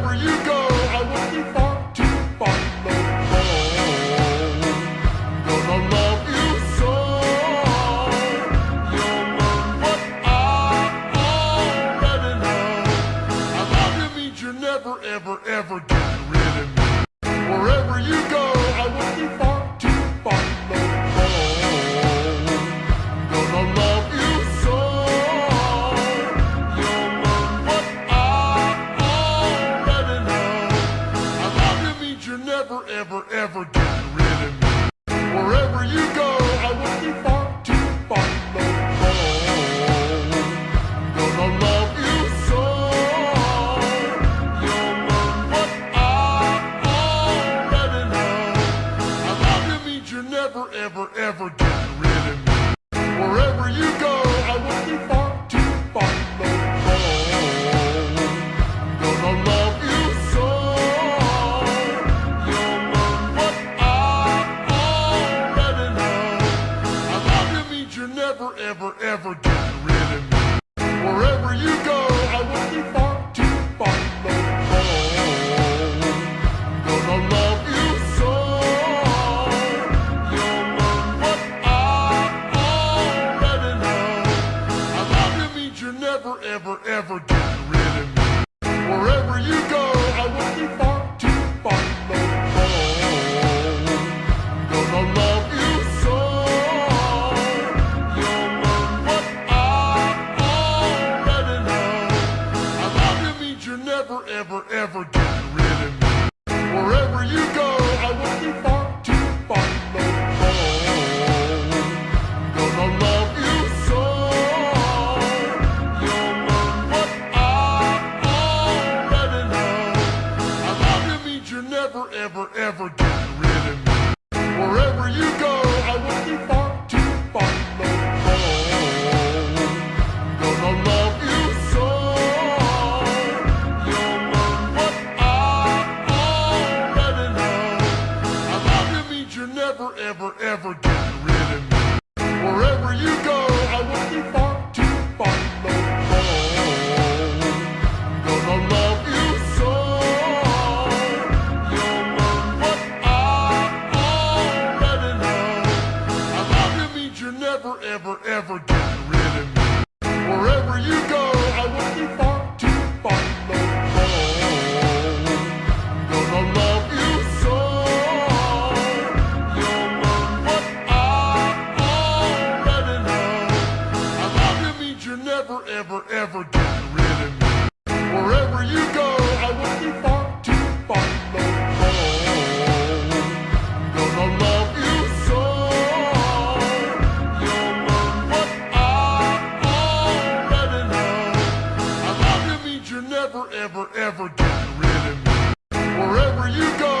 for you. never, ever, ever get rid of me. Wherever you go.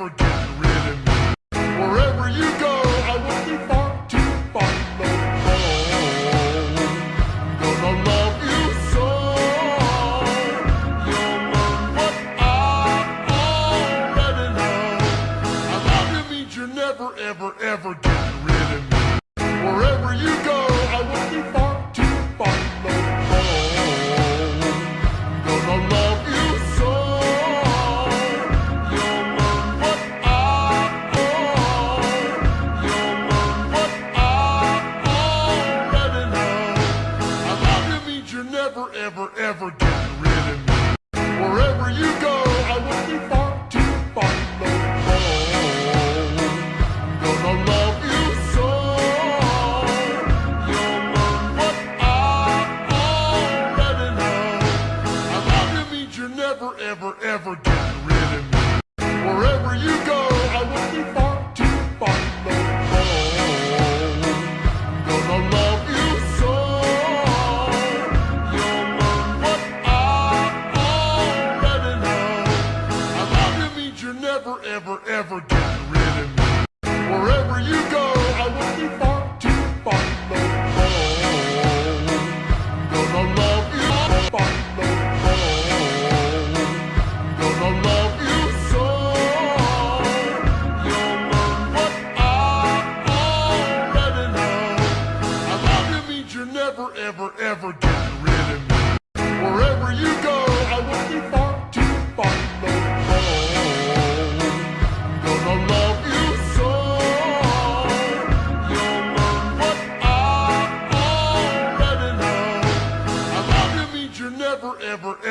never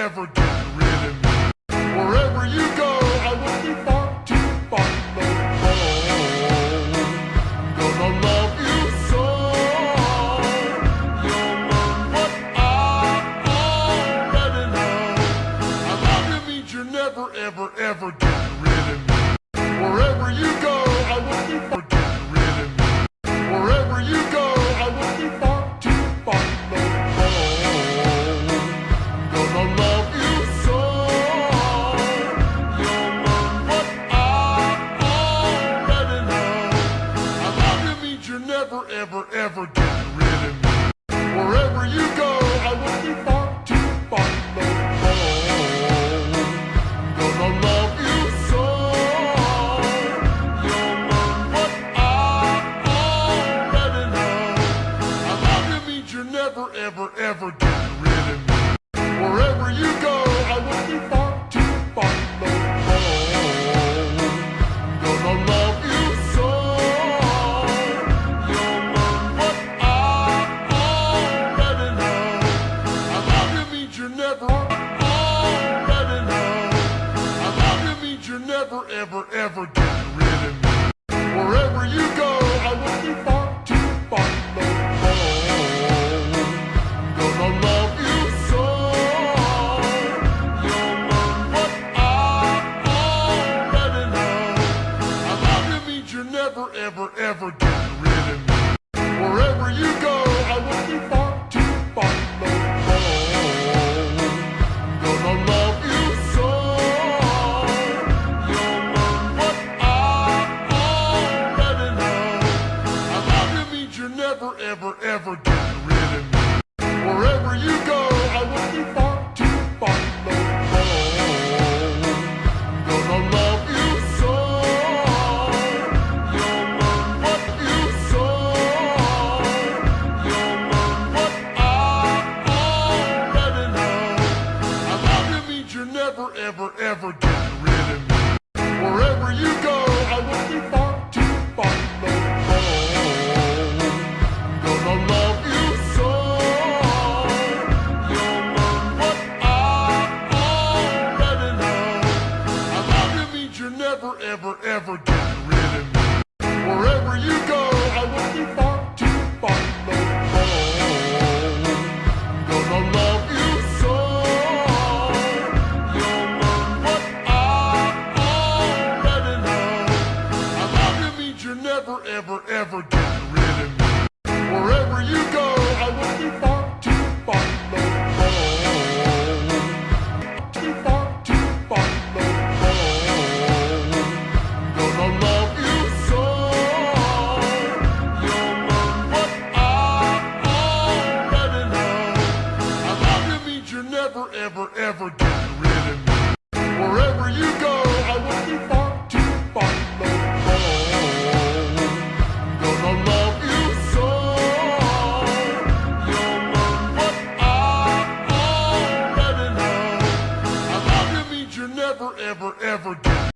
ever do. ever getting rid of me. Wherever you go, I want you far to follow. I'm gonna love you so. You'll learn what I already know. I love you means you're never, ever, ever getting never getting rid of me. Wherever you go, I will be far too far no home. Gonna love you so. You'll learn what I already know. I love you means you're never, ever, ever getting ever getting rid of me. Wherever you go, I want you far to follow. I'm gonna love you so. You'll learn what I already know. I love you means you're never, ever, ever